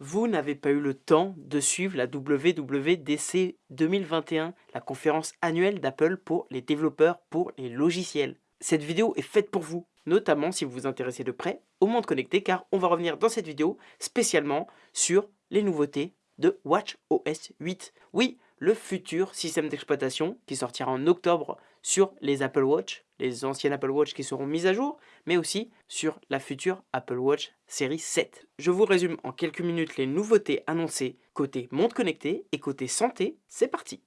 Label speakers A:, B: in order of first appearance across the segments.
A: vous n'avez pas eu le temps de suivre la WWDC 2021, la conférence annuelle d'Apple pour les développeurs pour les logiciels. Cette vidéo est faite pour vous, notamment si vous vous intéressez de près au monde connecté, car on va revenir dans cette vidéo spécialement sur les nouveautés de WatchOS 8. Oui, le futur système d'exploitation qui sortira en octobre sur les Apple Watch, les anciennes Apple Watch qui seront mises à jour, mais aussi sur la future Apple Watch série 7. Je vous résume en quelques minutes les nouveautés annoncées côté monde connecté et côté santé, c'est parti.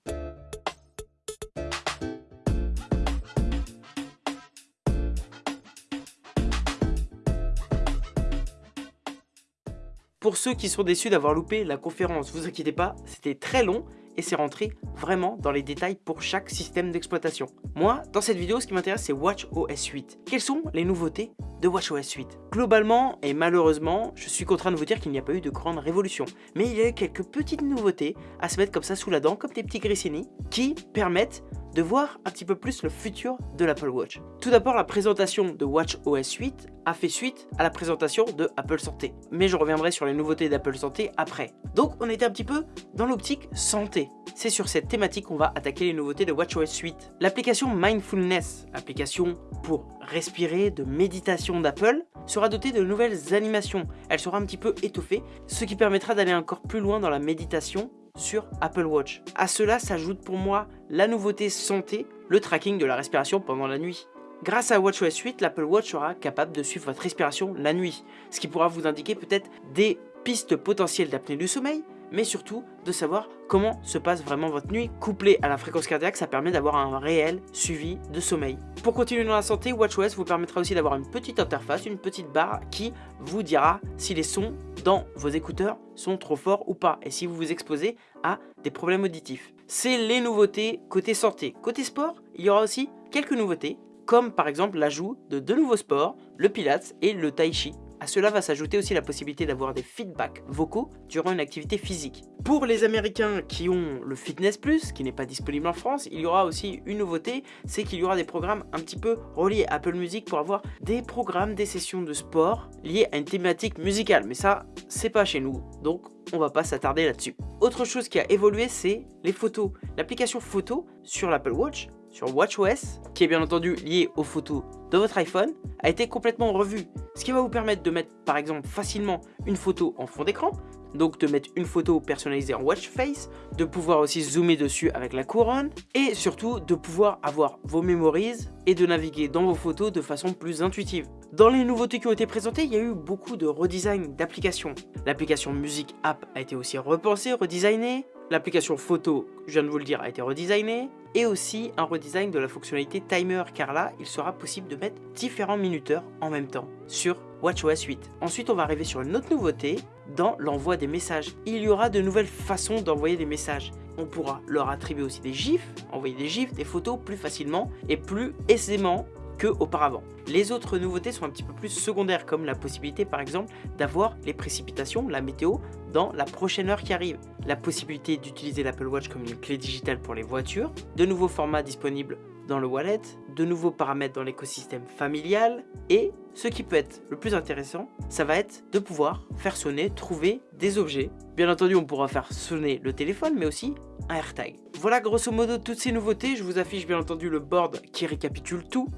A: Pour ceux qui sont déçus d'avoir loupé la conférence, vous inquiétez pas, c'était très long et c'est rentré vraiment dans les détails pour chaque système d'exploitation. Moi, dans cette vidéo, ce qui m'intéresse, c'est WatchOS 8. Quelles sont les nouveautés de WatchOS 8 Globalement, et malheureusement, je suis contraint de vous dire qu'il n'y a pas eu de grande révolution. Mais il y a eu quelques petites nouveautés à se mettre comme ça sous la dent, comme des petits grissini, qui permettent de voir un petit peu plus le futur de l'Apple Watch. Tout d'abord, la présentation de WatchOS 8 a fait suite à la présentation de Apple Santé. Mais je reviendrai sur les nouveautés d'Apple Santé après. Donc on était un petit peu dans l'optique santé. C'est sur cette thématique qu'on va attaquer les nouveautés de WatchOS 8. L'application Mindfulness, application pour respirer de méditation d'Apple, sera dotée de nouvelles animations. Elle sera un petit peu étoffée, ce qui permettra d'aller encore plus loin dans la méditation sur Apple Watch. À cela s'ajoute pour moi la nouveauté santé, le tracking de la respiration pendant la nuit. Grâce à WatchOS 8, l'Apple Watch sera capable de suivre votre respiration la nuit, ce qui pourra vous indiquer peut-être des pistes potentielles d'apnée du sommeil, mais surtout de savoir comment se passe vraiment votre nuit. Couplé à la fréquence cardiaque, ça permet d'avoir un réel suivi de sommeil. Pour continuer dans la santé, WatchOS vous permettra aussi d'avoir une petite interface, une petite barre qui vous dira si les sons dans vos écouteurs sont trop forts ou pas et si vous vous exposez à des problèmes auditifs. C'est les nouveautés côté santé. Côté sport, il y aura aussi quelques nouveautés comme par exemple l'ajout de deux nouveaux sports, le pilates et le tai chi. À cela va s'ajouter aussi la possibilité d'avoir des feedbacks vocaux durant une activité physique. Pour les américains qui ont le Fitness Plus, qui n'est pas disponible en France, il y aura aussi une nouveauté, c'est qu'il y aura des programmes un petit peu reliés à Apple Music pour avoir des programmes, des sessions de sport liées à une thématique musicale. Mais ça, c'est pas chez nous, donc on va pas s'attarder là-dessus. Autre chose qui a évolué, c'est les photos. L'application photo sur l'Apple Watch sur WatchOS, qui est bien entendu lié aux photos de votre iPhone, a été complètement revu. Ce qui va vous permettre de mettre par exemple facilement une photo en fond d'écran, donc de mettre une photo personnalisée en watch face, de pouvoir aussi zoomer dessus avec la couronne, et surtout de pouvoir avoir vos memories et de naviguer dans vos photos de façon plus intuitive. Dans les nouveautés qui ont été présentées, il y a eu beaucoup de redesign d'applications. L'application Music App a été aussi repensée, redesignée, L'application photo, je viens de vous le dire, a été redesignée et aussi un redesign de la fonctionnalité timer car là, il sera possible de mettre différents minuteurs en même temps sur WatchOS 8. Ensuite, on va arriver sur une autre nouveauté dans l'envoi des messages. Il y aura de nouvelles façons d'envoyer des messages. On pourra leur attribuer aussi des gifs, envoyer des gifs, des photos plus facilement et plus aisément auparavant. Les autres nouveautés sont un petit peu plus secondaires comme la possibilité par exemple d'avoir les précipitations, la météo dans la prochaine heure qui arrive. La possibilité d'utiliser l'Apple Watch comme une clé digitale pour les voitures, de nouveaux formats disponibles dans le wallet, de nouveaux paramètres dans l'écosystème familial et ce qui peut être le plus intéressant, ça va être de pouvoir faire sonner, trouver des objets. Bien entendu, on pourra faire sonner le téléphone, mais aussi un AirTag. Voilà grosso modo toutes ces nouveautés. Je vous affiche bien entendu le board qui récapitule tout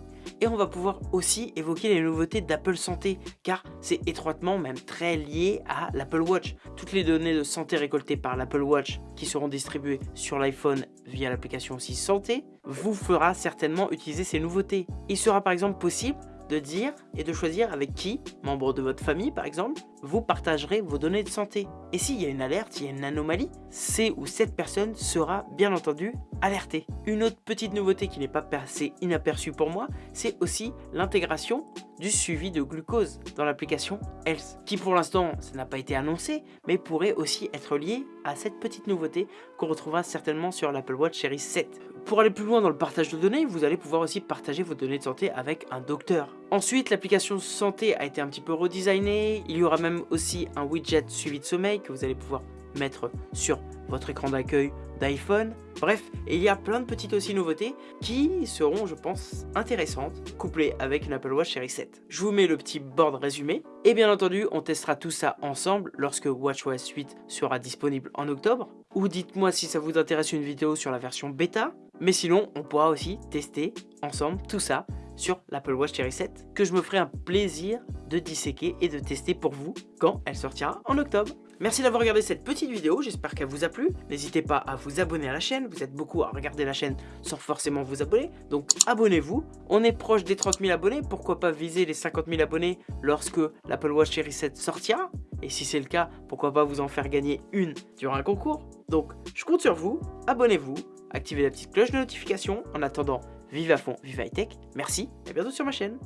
A: et on va pouvoir aussi évoquer les nouveautés d'Apple Santé car c'est étroitement même très lié à l'Apple Watch. Toutes les données de santé récoltées par l'Apple Watch qui seront distribuées sur l'iPhone via l'application aussi Santé vous fera certainement utiliser ces nouveautés. Il sera par exemple possible de dire et de choisir avec qui, membre de votre famille par exemple, vous partagerez vos données de santé. Et s'il y a une alerte, s'il y a une anomalie, c'est ou cette personne sera bien entendu alertée. Une autre petite nouveauté qui n'est pas passée inaperçue pour moi, c'est aussi l'intégration du suivi de glucose dans l'application Health, qui pour l'instant, ça n'a pas été annoncé, mais pourrait aussi être lié à cette petite nouveauté qu'on retrouvera certainement sur l'Apple Watch Series 7. Pour aller plus loin dans le partage de données, vous allez pouvoir aussi partager vos données de santé avec un docteur. Ensuite, l'application santé a été un petit peu redesignée. Il y aura même aussi un widget suivi de sommeil que vous allez pouvoir mettre sur votre écran d'accueil d'iPhone. Bref, il y a plein de petites aussi nouveautés qui seront, je pense, intéressantes, couplées avec une Apple Watch Series 7. Je vous mets le petit board résumé, et bien entendu, on testera tout ça ensemble lorsque WatchOS 8 sera disponible en octobre. Ou dites-moi si ça vous intéresse une vidéo sur la version bêta, mais sinon, on pourra aussi tester ensemble tout ça sur l'Apple Watch Series 7 que je me ferai un plaisir de disséquer et de tester pour vous quand elle sortira en octobre. Merci d'avoir regardé cette petite vidéo, j'espère qu'elle vous a plu. N'hésitez pas à vous abonner à la chaîne, vous êtes beaucoup à regarder la chaîne sans forcément vous abonner, donc abonnez-vous. On est proche des 30 000 abonnés, pourquoi pas viser les 50 000 abonnés lorsque l'Apple Watch Series 7 sortira? Et si c'est le cas, pourquoi pas vous en faire gagner une durant un concours? Donc je compte sur vous, abonnez-vous, activez la petite cloche de notification. En attendant, vive à fond, vive high tech, merci et à bientôt sur ma chaîne.